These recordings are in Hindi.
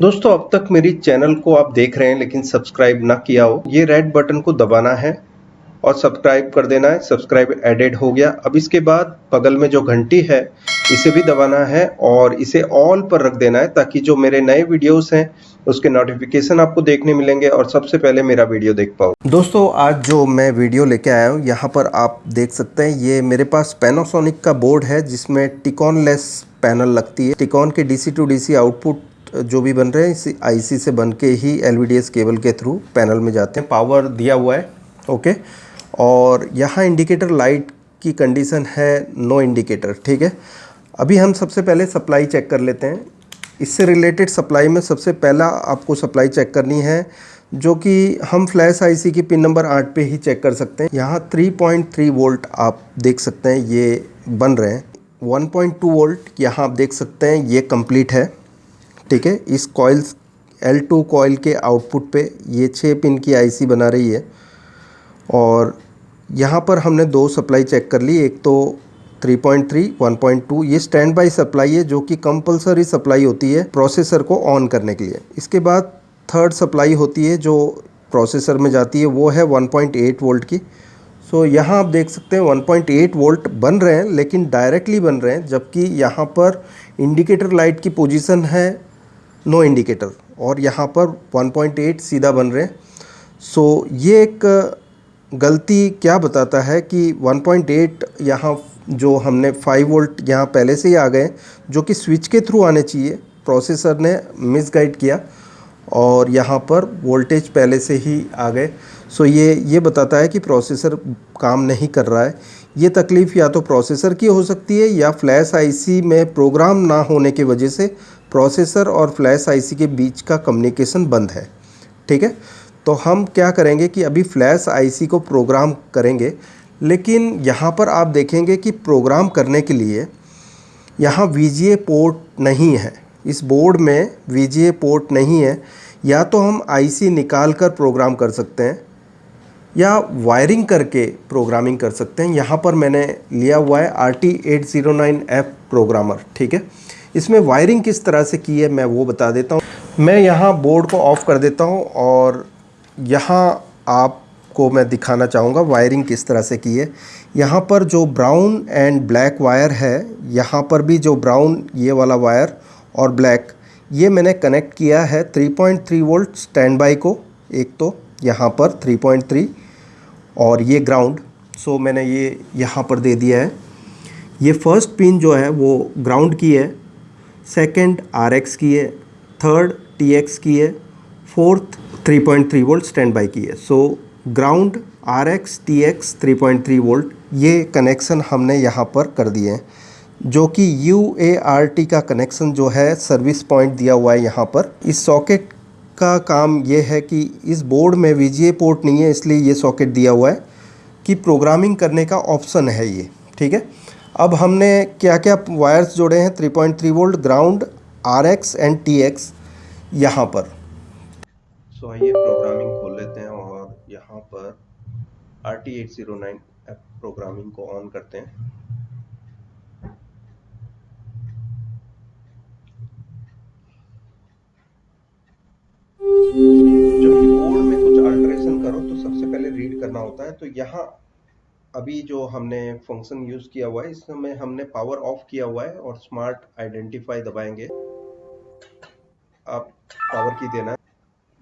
दोस्तों, अब तक मेरी चैनल को आप देख रहे हैं, लेकिन सब्सक्राइब ना किया हो, ये रेड बटन को दबाना है और सब्सक्राइब कर देना है। सब्सक्राइब एडेड हो गया। अब इसके बाद बगल में जो घंटी है, इसे भी दबाना है और इसे ऑल पर रख देना है ताकि जो मेरे नए वीडियोस हैं, उसके नोटिफिकेशन आपको देखने मिलेंगे और सबसे पहले मेरा वीडियो देख पाओ। दोस्तों, आज जो मैं वीडियो लेके आया हूँ, यहाँ पर आप देख सकते हैं, ये मेरे पास पैनासोनिक का बोर्ड है, जिसमें टिकॉन लेस पैनल लगती है। टिकॉन के डीसी टू डीसी आउटपुट जो भी बन रहे हैं, इसी आईसी से बन के ही LVDS केबल के थ्रू पैनल में जाते हैं। पावर दिया हुआ है ओके और यहाँ इंडिकेटर लाइट की कंडीशन है नो इंडिकेटर ठीक है? अभी हम सबसे पहले सप्लाई चेक कर लेते हैं। इससे रिलेटेड सप्लाई में सबसे पहला आपको सप्लाई चेक करनी है, जो कि हम फ्लैश आईसी की पिन नंबर आठ पे ही चेक कर सकते हैं। यहाँ 3.3 वोल्ट आप देख सकते हैं, ये बन रहे हैं। 1.2 वोल्ट यहाँ आप देख सकते हैं, ये कंप्लीट है। ठीक है इस कॉइल L2 कॉइल के आउटपुट पे ये छः पिन की आईसी बना रही है। और यहाँ पर हमने दो सप्लाई चेक कर ली एक तो 3.3 1.2 ये स्टैंड बाई सप्लाई है जो कि कंपलसरी सप्लाई होती है प्रोसेसर को ऑन करने के लिए। इसके बाद थर्ड सप्लाई होती है जो प्रोसेसर में जाती है वो है 1.8 वोल्ट की। सो so, यहाँ आप देख सकते हैं 1.8 वोल्ट बन रहे हैं लेकिन डायरेक्टली बन रहे हैं जबकि यहाँ पर इंडिकेटर लाइट की पोजीशन है नो इंडिकेटर और यहाँ पर 1.8 सीधा बन रहे सो so, ये एक गलती क्या बताता है कि 1.8 यहाँ जो हमने 5 वोल्ट यहाँ पहले से ही आ गए जो कि स्विच के थ्रू आने चाहिए। प्रोसेसर ने मिसगाइड किया और यहाँ पर वोल्टेज पहले से ही आ गए। सो ये ये बताता है कि प्रोसेसर काम नहीं कर रहा है। ये तकलीफ़ या तो प्रोसेसर की हो सकती है या फ्लैश आईसी में प्रोग्राम ना होने की वजह से प्रोसेसर और फ्लैश आईसी के बीच का कम्युनिकेशन बंद है, ठीक है? तो हम क्या करेंगे कि अभी फ्लैश आईसी को प्रोग्राम करेंगे, लेकिन यहाँ पर आप देखेंगे कि प्रोग्राम करने के लिए यहाँ वीजीए पोर्ट नहीं है। इस बोर्ड में वीजीए पोर्ट नहीं है। या तो हम आईसी निकाल कर प्रोग्राम कर सकते हैं, या वायरिंग करके प्रोग्रामिंग कर सकते हैं। यहाँ पर मैंने लिया हुआ है R T eight zero nine F programmer ठीक है? इसमें वायरिंग किस तरह से की है मैं वो बता देता हूँ। मैं यहाँ बोर्ड को ऑफ़ कर देता हूँ और यहाँ आपको मैं दिखाना चाहूँगा वायरिंग किस तरह से की है। यहाँ पर जो ब्राउन एंड ब्लैक वायर है, यहाँ पर भी जो ब्राउन ये वाला वायर और ब्लैक ये मैंने कनेक्ट किया है 3.3 वोल्ट स्टैंड बाई को, एक तो यहाँ पर 3.3 और ये ग्राउंड सो मैंने ये यहाँ पर दे दिया है। ये फ़र्स्ट पिन जो है वो ग्राउंड की है। सेकंड आर एक्स की है थर्ड टी एक्स की है फोर्थ 3.3 वोल्ट स्टैंड बाई की है so ground R X T X three volt ये कनेक्शन हमने यहाँ पर कर दिए हैं, जो कि यू ए आर टी का कनेक्शन जो है सर्विस पॉइंट दिया हुआ है यहाँ पर। इस सॉकेट का काम ये है कि इस बोर्ड में वीजीए पोर्ट नहीं है, इसलिए ये सॉकेट दिया हुआ है कि प्रोग्रामिंग करने का ऑप्शन है ये, ठीक है? अब हमने क्या क्या वायर्स जोड़े हैं? 3.3 volt ground R X and T X यहाँ पर। सो so, आइए प्रोग्रामिंग खोल लेते हैं और यहाँ पर R T eight zero nine programming को ऑन करते हैं। जब बोर्ड में कुछ अल्ट्रेशन करो तो सबसे पहले रीड करना होता है। तो यहाँ अभी जो हमने फ़ंक्शन यूज़ किया हुआ है, इसमें हमने पावर ऑफ़ किया हुआ है और स्मार्ट आइडेंटिफाई दबाएँगे। आप पावर की देना।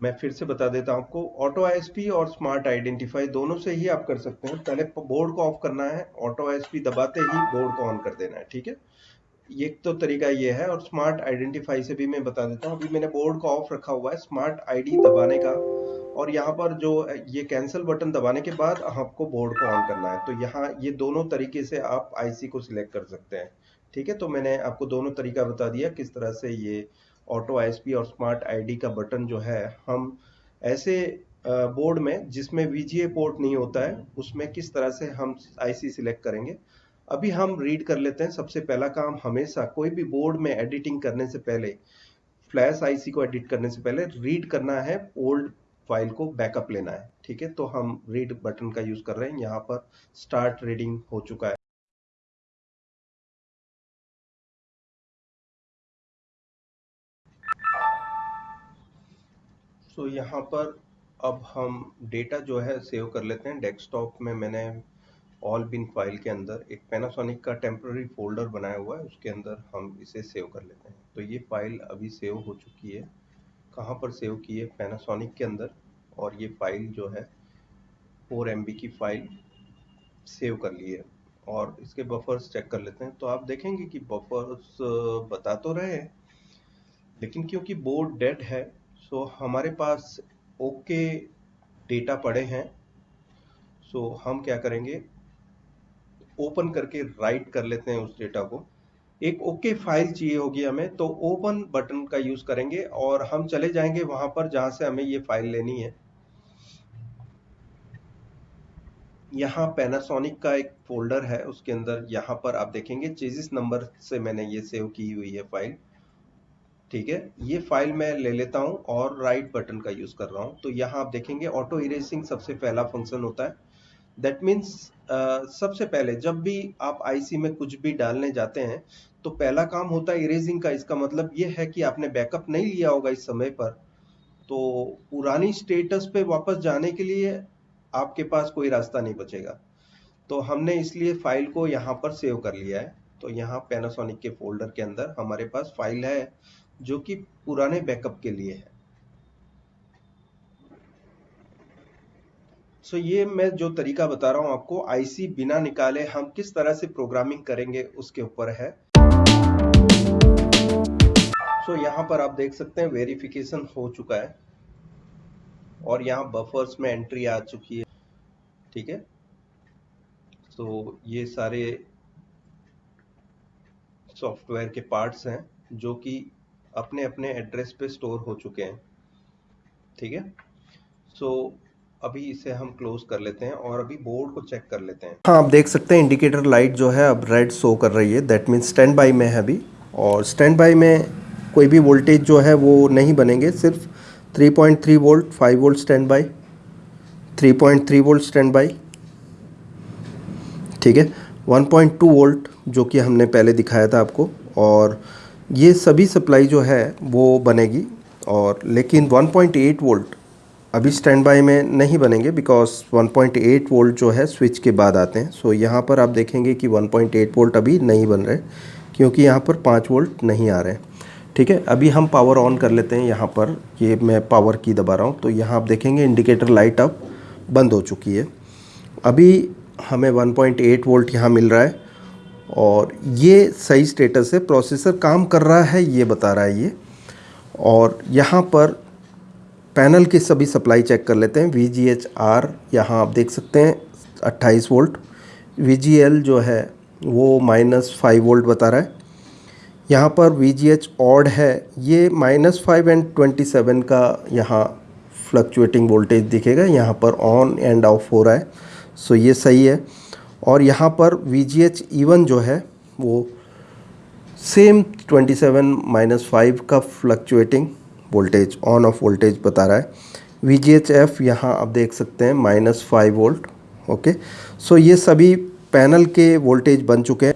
मैं फिर से बता देता हूँ आपको ऑटो आईएसपी और स्मार्ट आइडेंटिफाई दोनों से ही आप कर सकते हैं। पहले बोर्ड को ऑफ़ करना है ऑटो आईएसपी दबाते ही बोर्ड को ऑन कर देना है, ठीक है? ये तो तरीका ये है और स्मार्ट आइडेंटिफाई से भी मैं बता देता हूँ। अभी मैंने बोर्ड को ऑफ़ रखा हुआ है स्मार्ट आईडी दबाने का। और यहाँ पर जो, ये कैंसिल बटन दबाने के बाद आपको बोर्ड को ऑन करना है। तो यहाँ ये दोनों तरीके से आप आईसी को सिलेक्ट कर सकते हैं। ठीक है? तो मैंने आपको दोनों तरीका बता दिया किस तरह से ये ऑटो आईएसपी और स्मार्ट आईडी का बटन जो है, हम ऐसे बोर्ड में जिसमें वीजीए पोर्ट नहीं होता है, उसमें किस तरह से हम आईसी सिलेक्ट करेंगे। अभी हम रीड कर लेते हैं। सबसे पहला काम हमेशा कोई भी बोर्ड में एडिटिंग करने से पहले फ्लैश आईसी को एडिट करने से पहले रीड करना है ओल्ड फ़ाइल को बैकअप लेना है। ठीक है? तो हम रीड बटन का यूज़ कर रहे हैं। यहाँ पर स्टार्ट रीडिंग हो चुका है। So, यहाँ पर अब हम डेटा जो है सेव कर लेते हैं। डेस्कटॉप में मैंने ऑल बिन फ़ाइल के अंदर एक पैनासोनिक का टेम्प्ररी फोल्डर बनाया हुआ है, उसके अंदर हम इसे सेव कर लेते हैं। तो ये फ़ाइल अभी सेव हो चुकी है। कहाँ पर सेव की है? पैनासोनिक के अंदर। और ये फ़ाइल जो है फोर एम की फ़ाइल सेव कर ली है। और इसके बफर्स चेक कर लेते हैं। तो आप देखेंगे कि बफर्स बता तो रहे हैं, लेकिन क्योंकि बोर्ड डेड है सो हमारे पास ओके डेटा पड़े हैं। सो हम क्या करेंगे? ओपन करके राइट कर लेते हैं उस डेटा को। एक ओके okay फ़ाइल चाहिए होगी हमें तो ओपन बटन का यूज़ करेंगे और हम चले जाएँगे वहाँ पर जहाँ से हमें ये फ़ाइल लेनी है। यहाँ पैनासोनिक का एक फोल्डर है, उसके अंदर यहाँ पर आप देखेंगे चेजिस नंबर से मैंने ये सेव की हुई है फ़ाइल। ठीक है, ये फ़ाइल मैं ले लेता हूँ और राइट बटन का यूज़ कर रहा हूँ। तो यहाँ आप देखेंगे ऑटो इरेजिंग सबसे पहला फ़ंक्शन होता है। दैट मीन्स सबसे पहले जब भी आप आईसी में कुछ भी डालने जाते हैं तो पहला काम होता है इरेजिंग का। इसका मतलब ये है कि आपने बैकअप नहीं लिया होगा इस समय पर। तो पुरानी स्टेटस पे वापस जाने के लिए आपके पास कोई रास्ता नहीं बचेगा। तो हमने इसलिए फ़ाइल को यहाँ पर सेव कर लिया है। तो यहाँ पैनासोनिक के फोल्डर के अंदर हमारे पास फ़ाइल है, जो कि पुराने बैकअप के लिए है। सो so, ये मैं जो तरीका बता रहा हूँ आपको आईसी बिना निकाले हम किस तरह से प्रोग्रामिंग करेंगे उसके ऊपर है। सो so, यहाँ पर आप देख सकते हैं वेरिफिकेशन हो चुका है। और यहाँ बफर्स में एंट्री आ चुकी है। ठीक है? तो ये सारे सॉफ्टवेयर के पार्ट्स हैं जो कि अपने अपने एड्रेस पे स्टोर हो चुके हैं। ठीक है? सो अभी इसे हम क्लोज कर लेते हैं और अभी बोर्ड को चेक कर लेते हैं। हाँ आप देख सकते हैं इंडिकेटर लाइट जो है अब रेड शो कर रही है। दैट मीन्स स्टैंड बाई में है अभी। और स्टैंड बाई में कोई भी वोल्टेज जो है वो नहीं बनेंगे। सिर्फ़ 3.3 volt 5 volt standby 3.3 volt standby ठीक है? 1.2 वोल्ट जो कि हमने पहले दिखाया था आपको। और ये सभी सप्लाई जो है वो बनेगी। और लेकिन 1.8 वोल्ट अभी स्टैंड बाई में नहीं बनेंगे बिकॉज़ 1.8 वोल्ट जो है स्विच के बाद आते हैं। सो so, यहाँ पर आप देखेंगे कि 1.8 वोल्ट अभी नहीं बन रहे क्योंकि यहाँ पर 5 वोल्ट नहीं आ रहे ठीक है? अभी हम पावर ऑन कर लेते हैं यहाँ पर। ये मैं पावर की दबा रहा हूँ। तो यहाँ आप देखेंगे इंडिकेटर लाइट अब बंद हो चुकी है। अभी हमें 1.8 वोल्ट यहाँ मिल रहा है और ये सही स्टेटस है। प्रोसेसर काम कर रहा है ये बता रहा है ये। और यहाँ पर पैनल की सभी सप्लाई चेक कर लेते हैं। वी जी एच आर यहाँ आप देख सकते हैं 28 वोल्ट। वी जी एल जो है, वो माइनस फाइव वोल्ट बता रहा है। यहाँ पर वी जी एच ऑड है। ये minus five and twenty seven का यहाँ फ्लक्चुएटिंग वोल्टेज दिखेगा। यहाँ पर ऑन एंड ऑफ़ हो रहा है। सो ये सही है। और यहाँ पर वी जी एच इवन जो है, वो same twenty seven minus five का fluctuating voltage on off voltage बता रहा है। वी जी एच एफ़ यहाँ आप देख सकते हैं minus five volt okay so ये सभी पैनल के वोल्टेज बन चुके हैं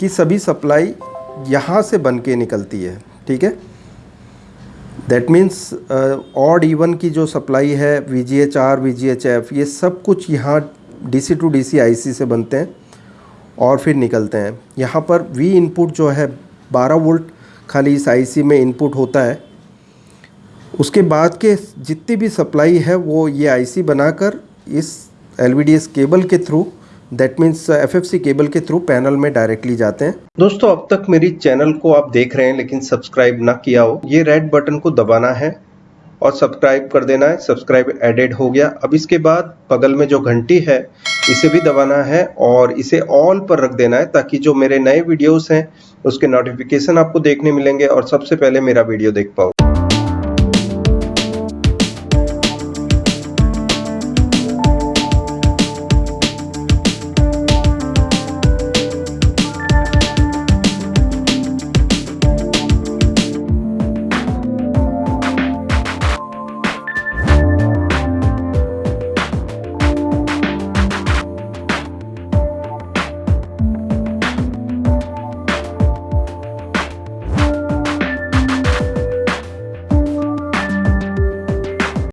कि सभी सप्लाई यहाँ से बन के निकलती है, ठीक है? दैट मीन्स ऑड इवन की जो सप्लाई है V G H R V G H F ये सब कुछ यहाँ D C to D C I C से बनते हैं और फिर निकलते हैं। यहाँ पर वी इनपुट जो है 12 वोल्ट खाली इस आईसी में इनपुट होता है। उसके बाद के जितनी भी सप्लाई है वो ये आईसी बनाकर इस एलवीडीएस केबल के through that means F cable के थ्रू पैनल में डायरेक्टली जाते हैं। दोस्तों, अब तक मेरी चैनल को आप देख रहे हैं, लेकिन सब्सक्राइब ना किया हो, ये रेड बटन को दबाना है और सब्सक्राइब कर देना है। सब्सक्राइब एडेड हो गया। अब इसके बाद बगल में जो घंटी है, इसे भी दबाना है और इसे ऑल पर रख देना है ताकि जो मेरे नए वीडियोस हैं, उसके नोटिफिकेशन आपको देखने मिलेंगे और सबसे पहले मेरा वीडियो देख पाओ।